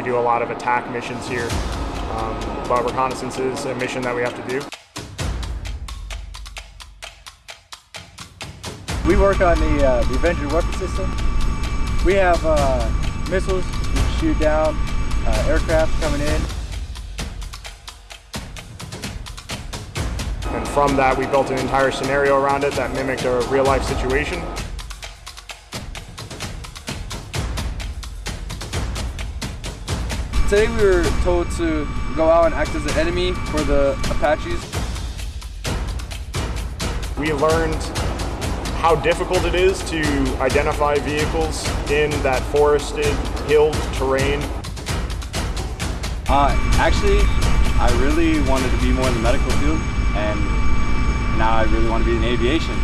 We do a lot of attack missions here, um, but reconnaissance is a mission that we have to do. We work on the, uh, the Avenger weapon system. We have uh, missiles to shoot down uh, aircraft coming in. And from that, we built an entire scenario around it that mimicked a real life situation. Today we were told to go out and act as an enemy for the Apaches. We learned how difficult it is to identify vehicles in that forested, hill terrain. Uh, actually, I really wanted to be more in the medical field, and now I really want to be in aviation.